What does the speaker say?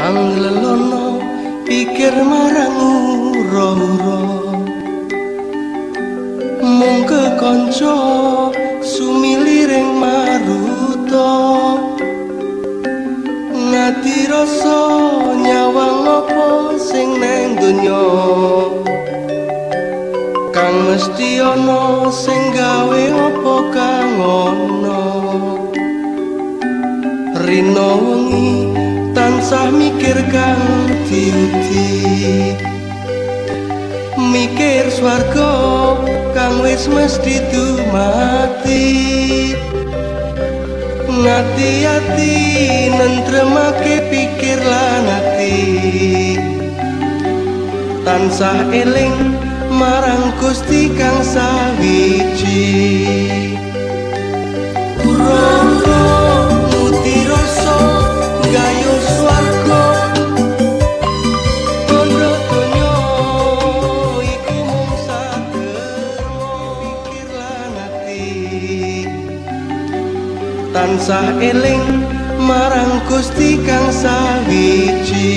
Anglelono pikir marang ura-ura Mung kekanca sumiliring maruta. Ngati rasa nyawang apa sing nang donya? Kang mesti ana sing gawe apa kang ana? Rino wengi tansah mikir kang diuti mikir swarga kang wis mesti mati ngati ati nentremake pikir lan ati. Tansah eling marang Gusti kang sawiji tansah eling marang Gusti kang sawiji